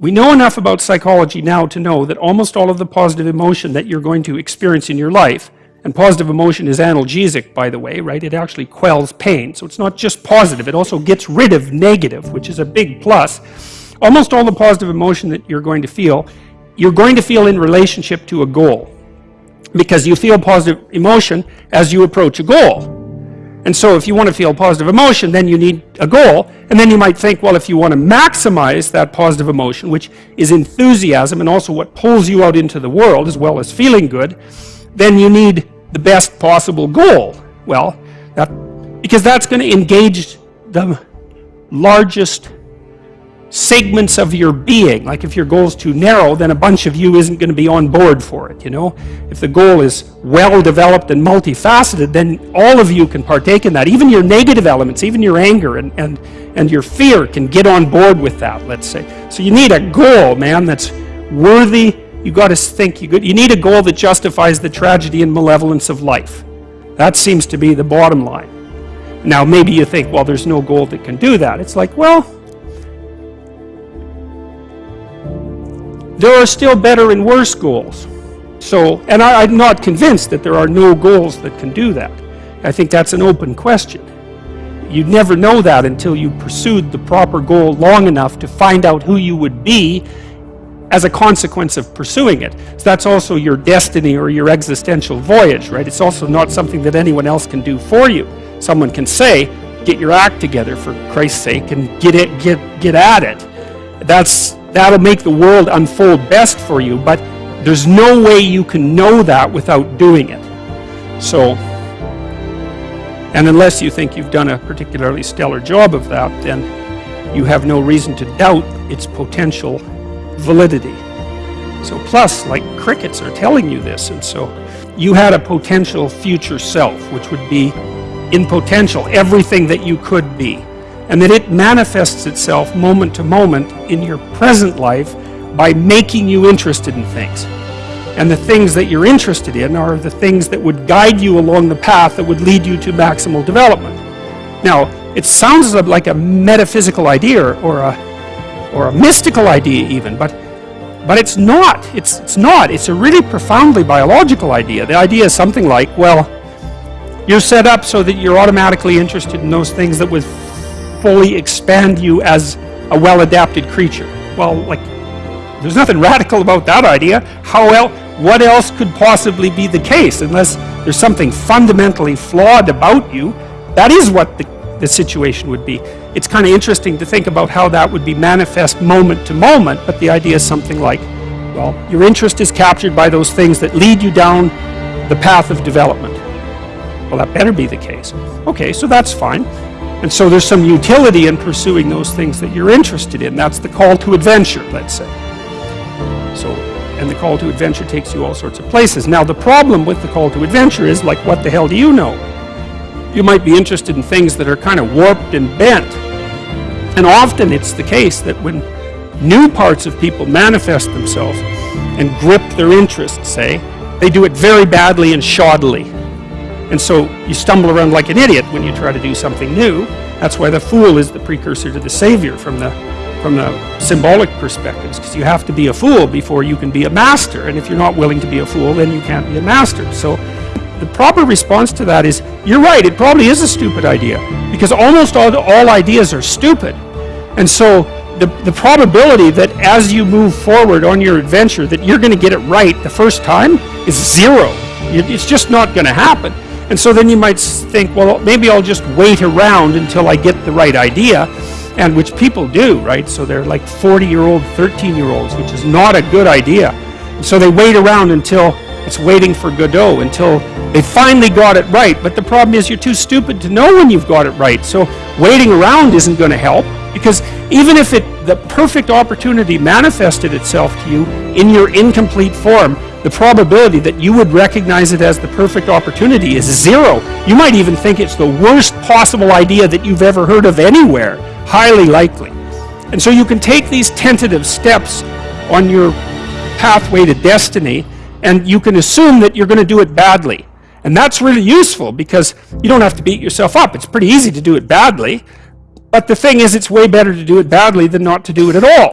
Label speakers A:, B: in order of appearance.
A: We know enough about psychology now to know that almost all of the positive emotion that you're going to experience in your life, and positive emotion is analgesic, by the way, right? It actually quells pain. So it's not just positive, it also gets rid of negative, which is a big plus. Almost all the positive emotion that you're going to feel, you're going to feel in relationship to a goal. Because you feel positive emotion as you approach a goal. And so if you want to feel positive emotion, then you need a goal. And then you might think, well, if you want to maximize that positive emotion, which is enthusiasm and also what pulls you out into the world as well as feeling good, then you need the best possible goal. Well, that, because that's going to engage the largest segments of your being. Like if your goal is too narrow, then a bunch of you isn't going to be on board for it, you know. If the goal is well developed and multifaceted, then all of you can partake in that. Even your negative elements, even your anger and, and, and your fear can get on board with that, let's say. So you need a goal, man, that's worthy. You got to think, you, good you need a goal that justifies the tragedy and malevolence of life. That seems to be the bottom line. Now, maybe you think, well, there's no goal that can do that. It's like, well, there are still better and worse goals. So, and I, am not convinced that there are no goals that can do that. I think that's an open question. You'd never know that until you pursued the proper goal long enough to find out who you would be as a consequence of pursuing it. So that's also your destiny or your existential voyage, right? It's also not something that anyone else can do for you. Someone can say, get your act together for Christ's sake and get it, get, get at it. That's That'll make the world unfold best for you, but there's no way you can know that without doing it. So, and unless you think you've done a particularly stellar job of that, then you have no reason to doubt its potential validity. So plus, like crickets are telling you this, and so you had a potential future self, which would be in potential everything that you could be and that it manifests itself moment to moment in your present life by making you interested in things. And the things that you're interested in are the things that would guide you along the path that would lead you to maximal development. Now, it sounds like a metaphysical idea or a, or a mystical idea even, but, but it's not. It's, it's not. It's a really profoundly biological idea. The idea is something like, well, you're set up so that you're automatically interested in those things that would fully expand you as a well-adapted creature. Well, like, there's nothing radical about that idea. How else, what else could possibly be the case unless there's something fundamentally flawed about you? That is what the, the situation would be. It's kind of interesting to think about how that would be manifest moment to moment, but the idea is something like, well, your interest is captured by those things that lead you down the path of development. Well, that better be the case. Okay, so that's fine. And so there's some utility in pursuing those things that you're interested in. That's the call to adventure, let's say. So, and the call to adventure takes you all sorts of places. Now the problem with the call to adventure is like, what the hell do you know? You might be interested in things that are kind of warped and bent. And often it's the case that when new parts of people manifest themselves and grip their interests, say, they do it very badly and shoddily. And so you stumble around like an idiot when you try to do something new. That's why the fool is the precursor to the savior from the, from the symbolic perspectives, because you have to be a fool before you can be a master. And if you're not willing to be a fool, then you can't be a master. So the proper response to that is, you're right, it probably is a stupid idea, because almost all, all ideas are stupid. And so the, the probability that as you move forward on your adventure that you're going to get it right the first time is zero. It's just not going to happen. And so then you might think, well, maybe I'll just wait around until I get the right idea, and which people do, right? So they're like 40-year-old, 13-year-olds, which is not a good idea. So they wait around until it's waiting for Godot, until they finally got it right. But the problem is you're too stupid to know when you've got it right. So waiting around isn't going to help, because even if it the perfect opportunity manifested itself to you in your incomplete form, the probability that you would recognize it as the perfect opportunity is zero. You might even think it's the worst possible idea that you've ever heard of anywhere, highly likely. And so you can take these tentative steps on your pathway to destiny and you can assume that you're going to do it badly. And that's really useful because you don't have to beat yourself up. It's pretty easy to do it badly. But the thing is, it's way better to do it badly than not to do it at all.